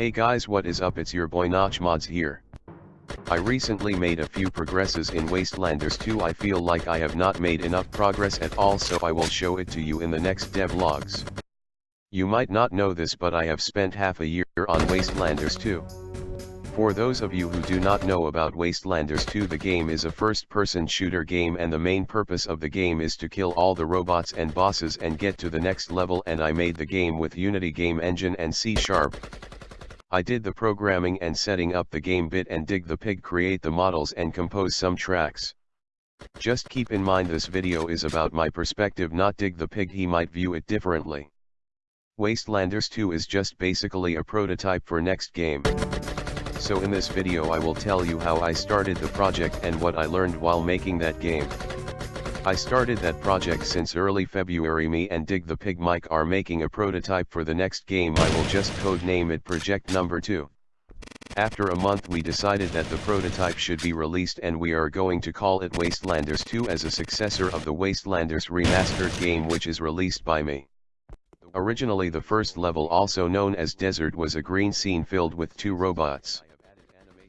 Hey guys what is up it's your boy Notch Mods here. I recently made a few progresses in Wastelanders 2 I feel like I have not made enough progress at all so I will show it to you in the next devlogs. You might not know this but I have spent half a year on Wastelanders 2. For those of you who do not know about Wastelanders 2 the game is a first-person shooter game and the main purpose of the game is to kill all the robots and bosses and get to the next level and I made the game with Unity Game Engine and C Sharp. I did the programming and setting up the game bit and dig the pig create the models and compose some tracks. Just keep in mind this video is about my perspective not dig the pig he might view it differently. Wastelanders 2 is just basically a prototype for next game. So in this video I will tell you how I started the project and what I learned while making that game. I started that project since early February me and Dig the Pig Mike are making a prototype for the next game I will just code name it project number 2. After a month we decided that the prototype should be released and we are going to call it Wastelanders 2 as a successor of the Wastelanders remastered game which is released by me. Originally the first level also known as Desert was a green scene filled with two robots.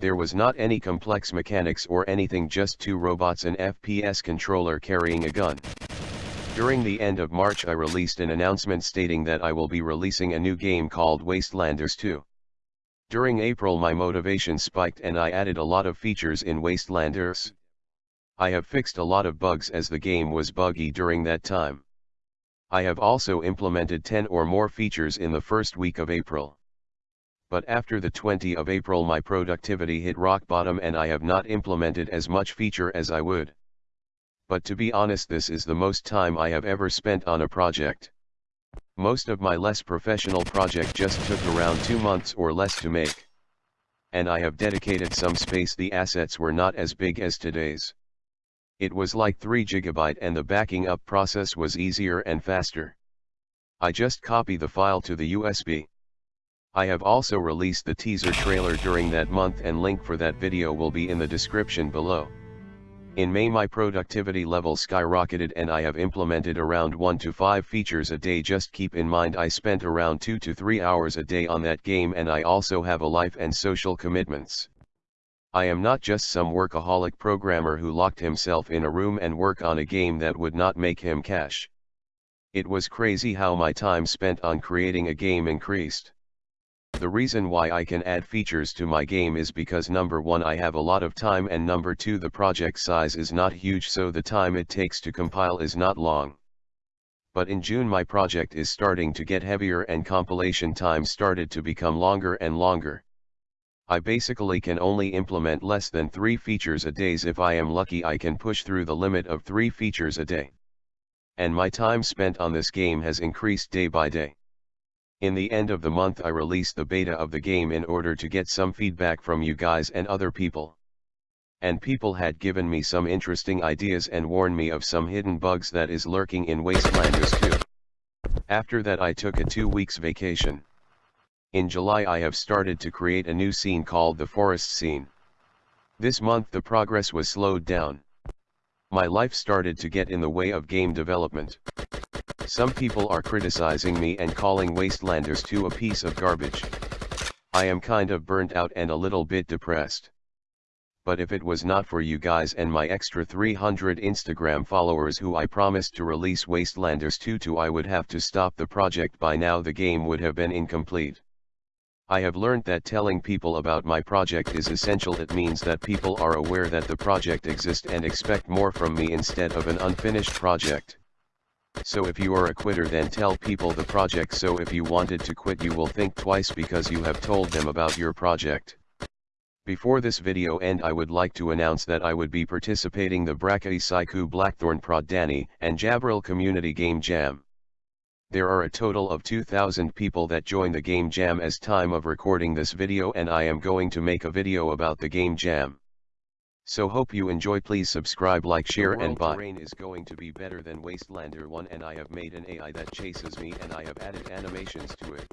There was not any complex mechanics or anything just two robots and FPS controller carrying a gun. During the end of March I released an announcement stating that I will be releasing a new game called Wastelanders 2. During April my motivation spiked and I added a lot of features in Wastelanders. I have fixed a lot of bugs as the game was buggy during that time. I have also implemented 10 or more features in the first week of April but after the 20 of April my productivity hit rock bottom and I have not implemented as much feature as I would. But to be honest this is the most time I have ever spent on a project. Most of my less professional project just took around 2 months or less to make. And I have dedicated some space the assets were not as big as today's. It was like 3 GB and the backing up process was easier and faster. I just copy the file to the USB. I have also released the teaser trailer during that month and link for that video will be in the description below. In May my productivity level skyrocketed and I have implemented around 1 to 5 features a day just keep in mind I spent around 2 to 3 hours a day on that game and I also have a life and social commitments. I am not just some workaholic programmer who locked himself in a room and work on a game that would not make him cash. It was crazy how my time spent on creating a game increased. The reason why I can add features to my game is because number 1 I have a lot of time and number 2 the project size is not huge so the time it takes to compile is not long. But in June my project is starting to get heavier and compilation time started to become longer and longer. I basically can only implement less than 3 features a days if I am lucky I can push through the limit of 3 features a day. And my time spent on this game has increased day by day. In the end of the month I released the beta of the game in order to get some feedback from you guys and other people. And people had given me some interesting ideas and warned me of some hidden bugs that is lurking in Wastelanders 2. After that I took a two weeks vacation. In July I have started to create a new scene called the forest scene. This month the progress was slowed down. My life started to get in the way of game development. Some people are criticizing me and calling Wastelanders 2 a piece of garbage. I am kind of burnt out and a little bit depressed. But if it was not for you guys and my extra 300 Instagram followers who I promised to release Wastelanders 2 to I would have to stop the project by now the game would have been incomplete. I have learned that telling people about my project is essential it means that people are aware that the project exists and expect more from me instead of an unfinished project. So if you are a quitter then tell people the project so if you wanted to quit you will think twice because you have told them about your project. Before this video end I would like to announce that I would be participating the Brackeys Sykoo Blackthorn Prod Dani and Jabril Community Game Jam. There are a total of 2000 people that join the Game Jam as time of recording this video and I am going to make a video about the Game Jam. So hope you enjoy please subscribe like share and bye. terrain is going to be better than Wastelander 1 and I have made an AI that chases me and I have added animations to it.